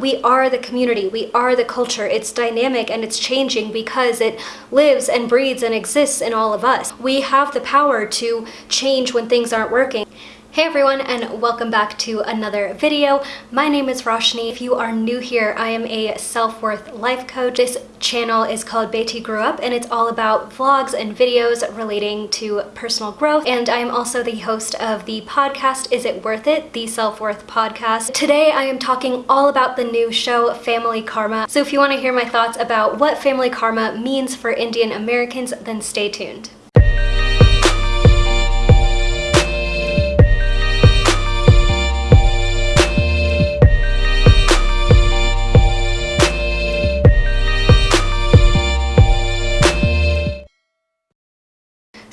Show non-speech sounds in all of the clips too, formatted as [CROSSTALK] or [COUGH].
We are the community, we are the culture. It's dynamic and it's changing because it lives and breathes and exists in all of us. We have the power to change when things aren't working. Hey everyone and welcome back to another video. My name is Roshni. If you are new here, I am a self-worth life coach. This channel is called Beti Grew Up and it's all about vlogs and videos relating to personal growth. And I'm also the host of the podcast Is It Worth It? The Self-Worth Podcast. Today I am talking all about the new show Family Karma. So if you want to hear my thoughts about what Family Karma means for Indian Americans, then stay tuned.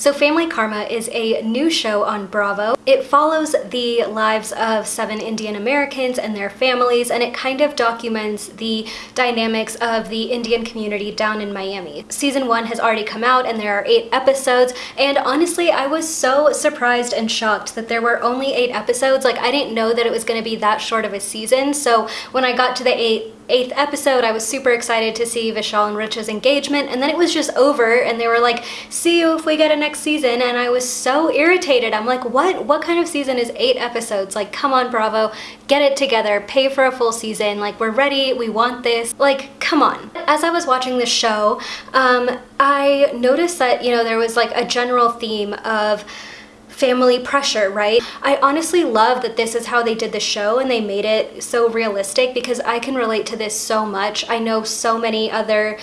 So Family Karma is a new show on Bravo. It follows the lives of seven Indian Americans and their families and it kind of documents the dynamics of the Indian community down in Miami. Season one has already come out and there are eight episodes and honestly I was so surprised and shocked that there were only eight episodes. Like I didn't know that it was going to be that short of a season so when I got to the eight eighth episode, I was super excited to see Vishal and Richa's engagement, and then it was just over, and they were like, see you if we get a next season, and I was so irritated. I'm like, what? What kind of season is eight episodes? Like, come on, Bravo, get it together, pay for a full season, like, we're ready, we want this. Like, come on. As I was watching the show, um, I noticed that, you know, there was like a general theme of family pressure, right? I honestly love that this is how they did the show and they made it so realistic because I can relate to this so much. I know so many other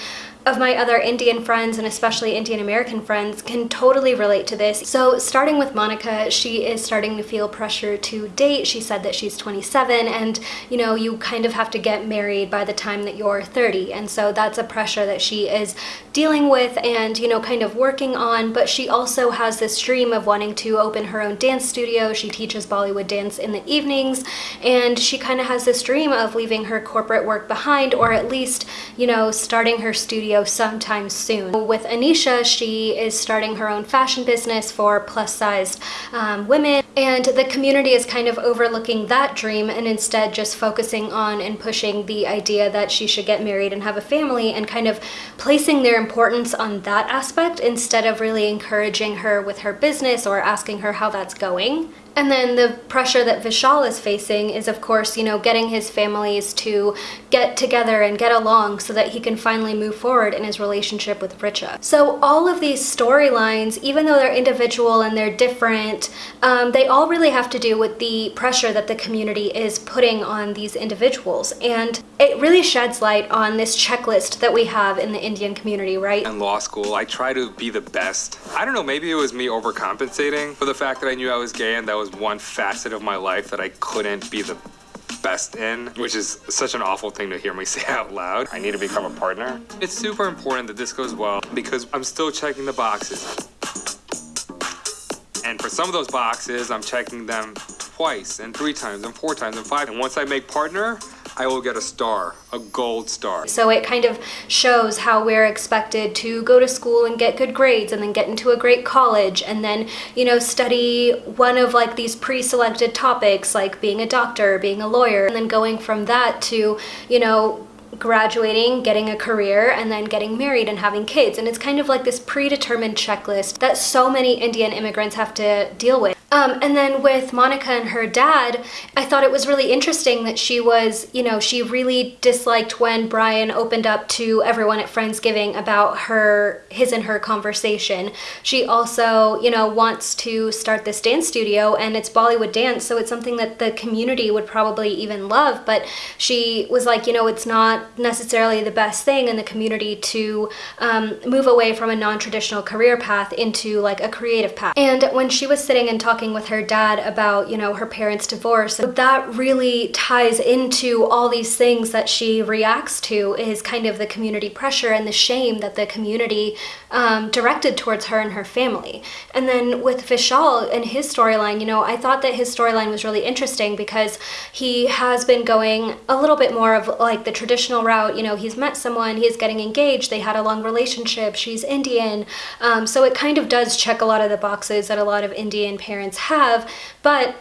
of my other Indian friends and especially Indian American friends can totally relate to this. So starting with Monica, she is starting to feel pressure to date. She said that she's 27 and you know, you kind of have to get married by the time that you're 30. And so that's a pressure that she is dealing with and, you know, kind of working on. But she also has this dream of wanting to open her own dance studio. She teaches Bollywood dance in the evenings and she kind of has this dream of leaving her corporate work behind or at least, you know, starting her studio video sometime soon. With Anisha, she is starting her own fashion business for plus-sized um, women and the community is kind of overlooking that dream and instead just focusing on and pushing the idea that she should get married and have a family and kind of placing their importance on that aspect instead of really encouraging her with her business or asking her how that's going. And then the pressure that Vishal is facing is, of course, you know, getting his families to get together and get along so that he can finally move forward in his relationship with Richa. So all of these storylines, even though they're individual and they're different, um, they all really have to do with the pressure that the community is putting on these individuals. And it really sheds light on this checklist that we have in the Indian community, right? In law school, I try to be the best. I don't know, maybe it was me overcompensating for the fact that I knew I was gay and that was one facet of my life that I couldn't be the best in, which is such an awful thing to hear me [LAUGHS] say out loud. I need to become a partner. It's super important that this goes well because I'm still checking the boxes. And for some of those boxes, I'm checking them twice and three times and four times and five. And once I make partner, I will get a star, a gold star. So it kind of shows how we're expected to go to school and get good grades and then get into a great college and then, you know, study one of like these pre-selected topics like being a doctor, being a lawyer, and then going from that to, you know, graduating, getting a career, and then getting married and having kids. And it's kind of like this predetermined checklist that so many Indian immigrants have to deal with. Um, and then with Monica and her dad, I thought it was really interesting that she was, you know, she really disliked when Brian opened up to everyone at Friendsgiving about her, his and her conversation. She also, you know, wants to start this dance studio and it's Bollywood dance, so it's something that the community would probably even love, but she was like, you know, it's not necessarily the best thing in the community to um, move away from a non-traditional career path into like a creative path. And when she was sitting and talking talking with her dad about, you know, her parents' divorce. That really ties into all these things that she reacts to is kind of the community pressure and the shame that the community um, directed towards her and her family. And then with Vishal and his storyline, you know, I thought that his storyline was really interesting because he has been going a little bit more of like the traditional route. You know, he's met someone, he's getting engaged, they had a long relationship, she's Indian. Um, so it kind of does check a lot of the boxes that a lot of Indian parents have, but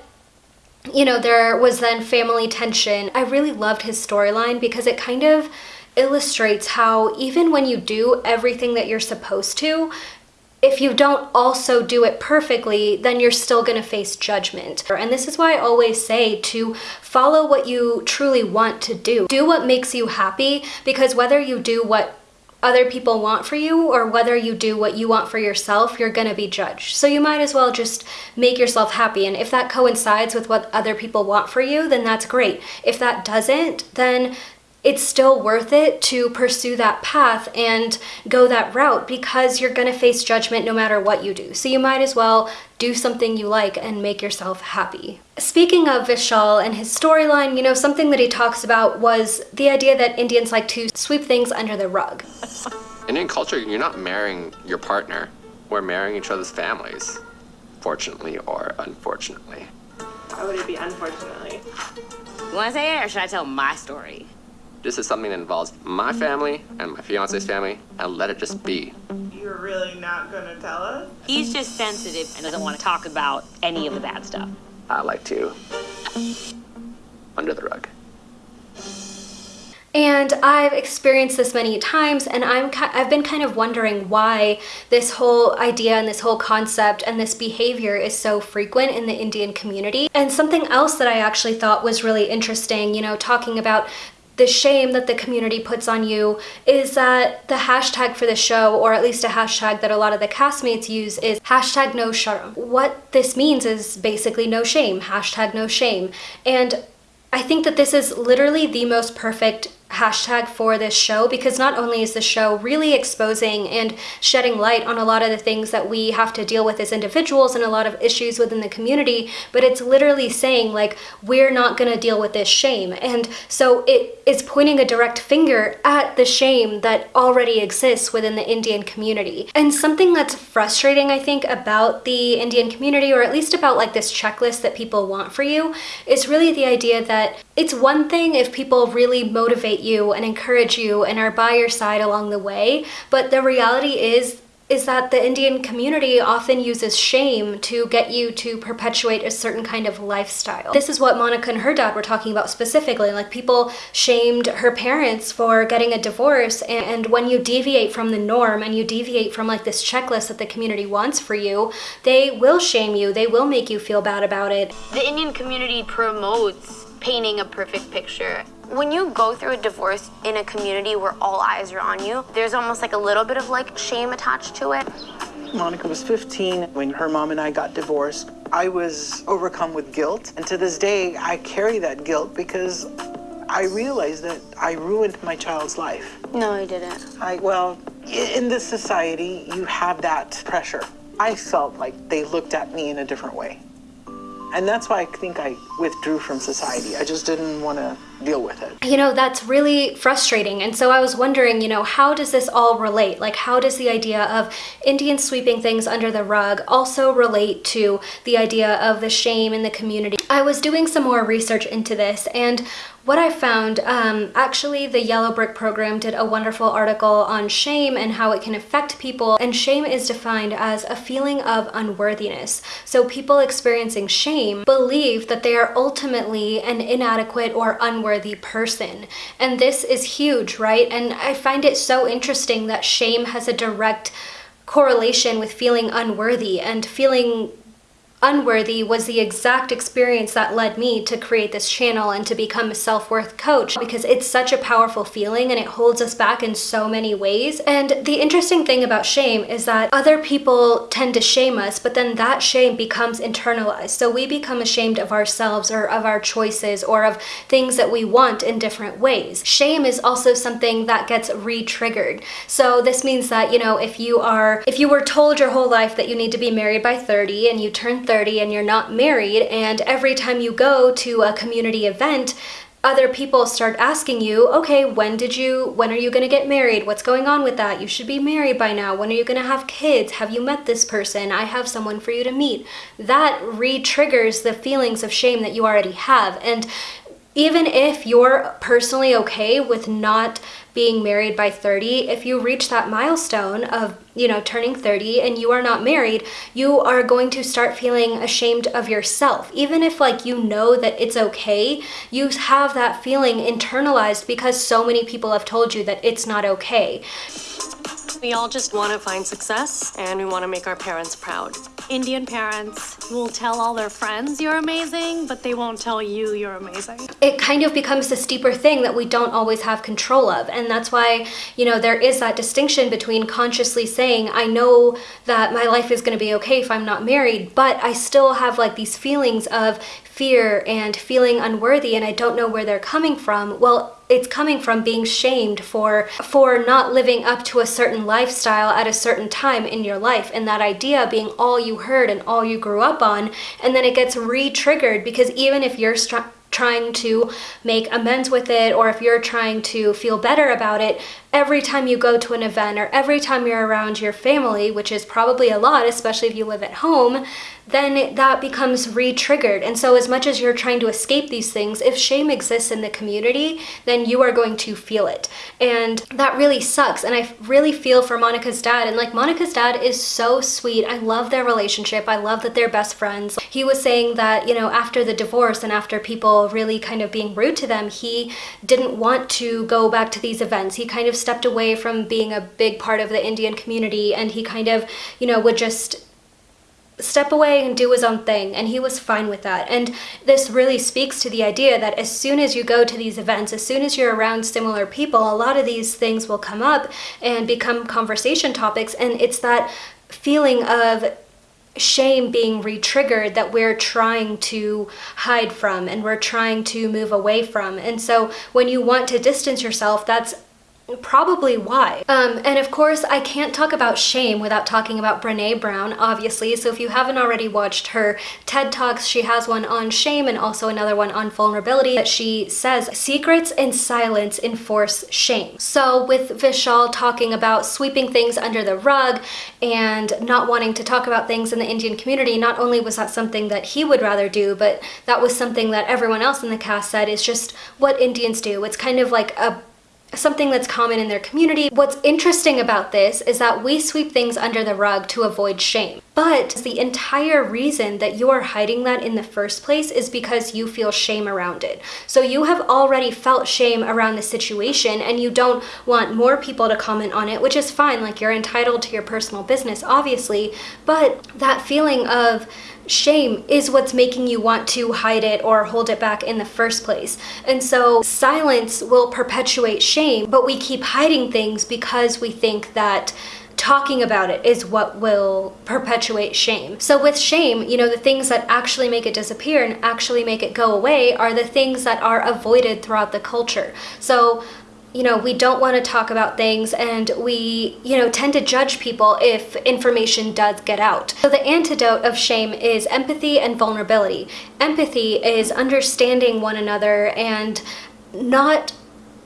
you know, there was then family tension. I really loved his storyline because it kind of illustrates how even when you do everything that you're supposed to, if you don't also do it perfectly, then you're still going to face judgment. And this is why I always say to follow what you truly want to do. Do what makes you happy because whether you do what other people want for you or whether you do what you want for yourself, you're gonna be judged. So you might as well just make yourself happy. And if that coincides with what other people want for you, then that's great. If that doesn't, then it's still worth it to pursue that path and go that route because you're going to face judgment no matter what you do. So you might as well do something you like and make yourself happy. Speaking of Vishal and his storyline, you know, something that he talks about was the idea that Indians like to sweep things under the rug. Indian culture, you're not marrying your partner. We're marrying each other's families, fortunately or unfortunately. Why would it be unfortunately? You want to say it or should I tell my story? This is something that involves my mm-hmm. family and my fiance's family, and let it just be. You're really not gonna tell us? He's just sensitive and doesn't want to talk about any of the bad stuff. I like to under the rug. And I've experienced this many times and I'm I've been kind of wondering why this whole idea and this whole concept and this behavior is so frequent in the Indian community. And something else that I actually thought was really interesting, you know, talking about the shame that the community puts on you is that the hashtag for the show, or at least a hashtag that a lot of the castmates use, is hashtag no sharam. What this means is basically no shame, hashtag no shame. And I think that this is literally the most perfect hashtag for this show because not only is the show really exposing and shedding light on a lot of the things that we have to deal with as individuals and a lot of issues within the community, but it's literally saying like, we're not gonna deal with this shame. And so it is pointing a direct finger at the shame that already exists within the Indian community. And something that's frustrating, I think, about the Indian community, or at least about like this checklist that people want for you, is really the idea that it's one thing if people really motivate motivate you and encourage you and are by your side along the way. But the reality is is that the Indian community often uses shame to get you to perpetuate a certain kind of lifestyle. This is what Monica and her dad were talking about specifically. Like people shamed her parents for getting a divorce and when you deviate from the norm and you deviate from like this checklist that the community wants for you, they will shame you. They will make you feel bad about it. The Indian community promotes painting a perfect picture when you go through a divorce in a community where all eyes are on you, there's almost like a little bit of like shame attached to it. Monica was 15 when her mom and I got divorced. I was overcome with guilt, and to this day, I carry that guilt because I realized that I ruined my child's life. No, I didn't. I, well, in this society, you have that pressure. I felt like they looked at me in a different way. And that's why I think I withdrew from society. I just didn't want to deal with it. You know, that's really frustrating. And so I was wondering, you know, how does this all relate? Like, how does the idea of Indians sweeping things under the rug also relate to the idea of the shame in the community? I was doing some more research into this, and what I found, um, actually the Yellow Brick program did a wonderful article on shame and how it can affect people. And shame is defined as a feeling of unworthiness. So people experiencing shame believe that they are ultimately an inadequate or unworthy person. And this is huge, right? And I find it so interesting that shame has a direct correlation with feeling unworthy and feeling unworthy was the exact experience that led me to create this channel and to become a self-worth coach because it's such a powerful feeling and it holds us back in so many ways. And the interesting thing about shame is that other people tend to shame us, but then that shame becomes internalized. So we become ashamed of ourselves or of our choices or of things that we want in different ways. Shame is also something that gets re-triggered. So this means that, you know, if you are, if you were told your whole life that you need to be married by 30 and you turn 30 and you're not married and every time you go to a community event other people start asking you, okay, when did you, when are you gonna get married? What's going on with that? You should be married by now. When are you gonna have kids? Have you met this person? I have someone for you to meet. That re-triggers the feelings of shame that you already have. And even if you're personally okay with not being married by 30, if you reach that milestone of, you know, turning 30 and you are not married, you are going to start feeling ashamed of yourself. Even if like you know that it's okay, you have that feeling internalized because so many people have told you that it's not okay. We all just want to find success and we want to make our parents proud. Indian parents will tell all their friends you're amazing, but they won't tell you you're amazing. It kind of becomes the steeper thing that we don't always have control of. And that's why, you know, there is that distinction between consciously saying, I know that my life is going to be okay if I'm not married, but I still have like these feelings of fear and feeling unworthy and I don't know where they're coming from. Well, it's coming from being shamed for for not living up to a certain lifestyle at a certain time in your life and that idea being all you heard and all you grew up on and then it gets re-triggered because even if you're trying to make amends with it or if you're trying to feel better about it every time you go to an event or every time you're around your family which is probably a lot especially if you live at home then that becomes re-triggered. And so as much as you're trying to escape these things, if shame exists in the community, then you are going to feel it. And that really sucks. And I really feel for Monica's dad. And like Monica's dad is so sweet. I love their relationship. I love that they're best friends. He was saying that, you know, after the divorce and after people really kind of being rude to them, he didn't want to go back to these events. He kind of stepped away from being a big part of the Indian community and he kind of, you know, would just step away and do his own thing and he was fine with that. And this really speaks to the idea that as soon as you go to these events as soon as you're around similar people a lot of these things will come up and become conversation topics and it's that feeling of shame being re-triggered that we're trying to hide from and we're trying to move away from. And so when you want to distance yourself that's probably why. Um, and of course, I can't talk about shame without talking about Brene Brown, obviously. So if you haven't already watched her TED Talks, she has one on shame and also another one on vulnerability that she says, secrets and silence enforce shame. So with Vishal talking about sweeping things under the rug and not wanting to talk about things in the Indian community, not only was that something that he would rather do, but that was something that everyone else in the cast said is just what Indians do. It's kind of like a something that's common in their community. What's interesting about this is that we sweep things under the rug to avoid shame. But the entire reason that you are hiding that in the first place is because you feel shame around it. So you have already felt shame around the situation and you don't want more people to comment on it, which is fine. Like you're entitled to your personal business, obviously. But that feeling of shame is what's making you want to hide it or hold it back in the first place. And so silence will perpetuate shame, but we keep hiding things because we think that talking about it is what will perpetuate shame. So with shame, you know, the things that actually make it disappear and actually make it go away are the things that are avoided throughout the culture. So you know, we don't want to talk about things and we, you know, tend to judge people if information does get out. So the antidote of shame is empathy and vulnerability. Empathy is understanding one another and not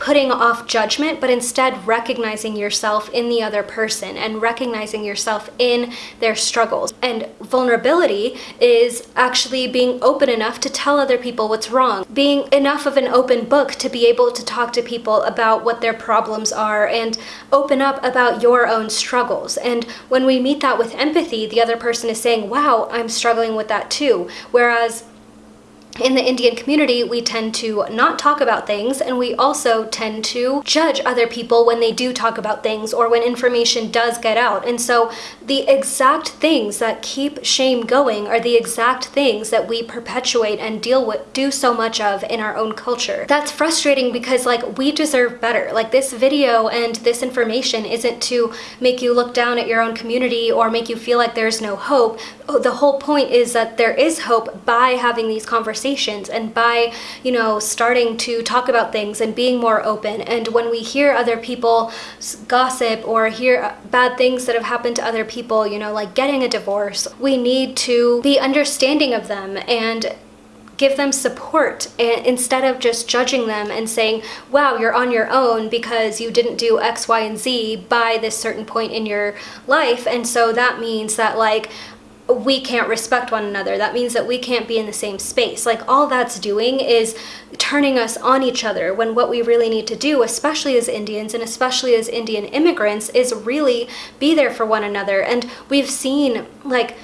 putting off judgment, but instead recognizing yourself in the other person and recognizing yourself in their struggles. And vulnerability is actually being open enough to tell other people what's wrong, being enough of an open book to be able to talk to people about what their problems are and open up about your own struggles. And when we meet that with empathy, the other person is saying, wow, I'm struggling with that too. Whereas in the Indian community, we tend to not talk about things and we also tend to judge other people when they do talk about things or when information does get out. And so the exact things that keep shame going are the exact things that we perpetuate and deal with, do so much of in our own culture. That's frustrating because like we deserve better. Like this video and this information isn't to make you look down at your own community or make you feel like there's no hope. Oh, the whole point is that there is hope by having these conversations and by, you know, starting to talk about things and being more open. And when we hear other people gossip or hear uh, bad things that have happened to other people, you know, like getting a divorce, we need to be understanding of them and give them support instead of just judging them and saying, wow, you're on your own because you didn't do X, Y, and Z by this certain point in your life. And so that means that like, we can't respect one another. That means that we can't be in the same space. Like all that's doing is turning us on each other when what we really need to do, especially as Indians and especially as Indian immigrants, is really be there for one another. And we've seen like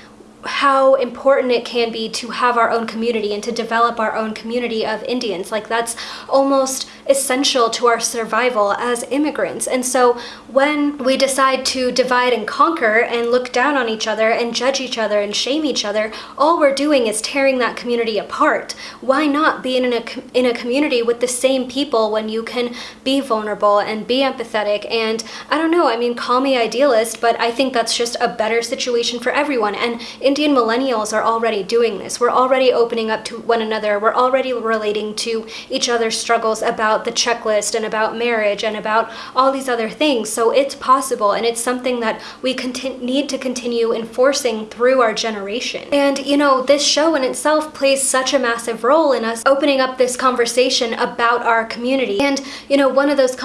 how important it can be to have our own community and to develop our own community of Indians. Like that's almost essential to our survival as immigrants. And so when we decide to divide and conquer and look down on each other and judge each other and shame each other, all we're doing is tearing that community apart. Why not be in a, in a community with the same people when you can be vulnerable and be empathetic? And I don't know, I mean, call me idealist, but I think that's just a better situation for everyone. And Indian millennials are already doing this. We're already opening up to one another. We're already relating to each other's struggles about the checklist and about marriage and about all these other things. So it's possible and it's something that we need to continue enforcing through our generation. And you know, this show in itself plays such a massive role in us opening up this conversation about our community. And you know, one of those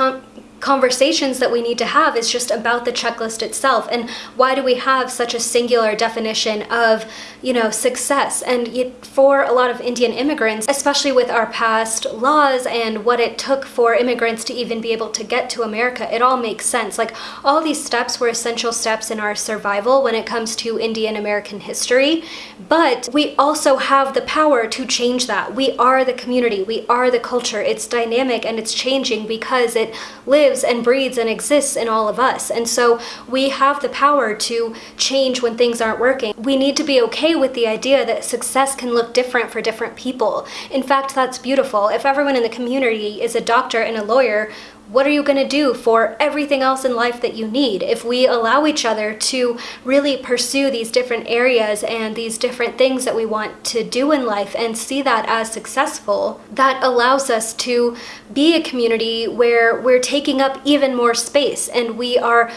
conversations that we need to have is just about the checklist itself. And why do we have such a singular definition of you know success? And for a lot of Indian immigrants especially with our past laws and what it took for immigrants to even be able to get to America it all makes sense. Like all these steps were essential steps in our survival when it comes to Indian American history. But we also have the power to change that. We are the community. We are the culture. It's dynamic and it's changing because it lives lives and breathes and exists in all of us. And so we have the power to change when things aren't working. We need to be okay with the idea that success can look different for different people. In fact, that's beautiful. If everyone in the community is a doctor and a lawyer, what are you going to do for everything else in life that you need? If we allow each other to really pursue these different areas and these different things that we want to do in life and see that as successful, that allows us to be a community where we're taking up even more space and we are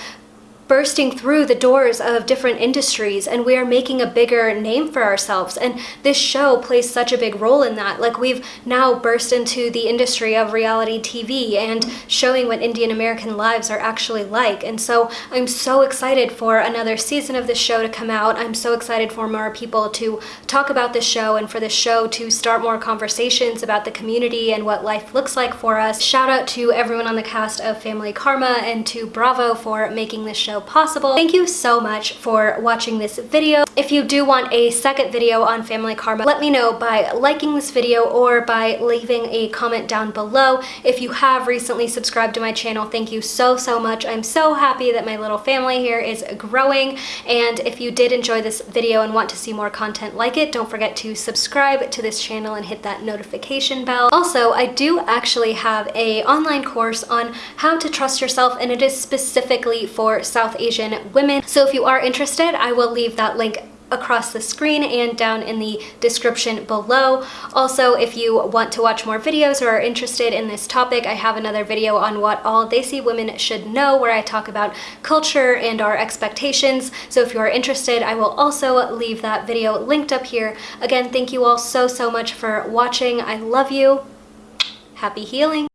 bursting through the doors of different industries and we are making a bigger name for ourselves. And this show plays such a big role in that. Like we've now burst into the industry of reality TV and showing what Indian American lives are actually like. And so I'm so excited for another season of this show to come out. I'm so excited for more people to talk about this show and for this show to start more conversations about the community and what life looks like for us. Shout out to everyone on the cast of Family Karma and to Bravo for making this show possible. Thank you so much for watching this video. If you do want a second video on family karma, let me know by liking this video or by leaving a comment down below. If you have recently subscribed to my channel, thank you so, so much. I'm so happy that my little family here is growing. And if you did enjoy this video and want to see more content like it, don't forget to subscribe to this channel and hit that notification bell. Also, I do actually have a online course on how to trust yourself and it is specifically for South Asian women. So if you are interested, I will leave that link across the screen and down in the description below. Also, if you want to watch more videos or are interested in this topic, I have another video on what all Desi women should know where I talk about culture and our expectations. So if you are interested, I will also leave that video linked up here. Again, thank you all so, so much for watching. I love you. Happy healing.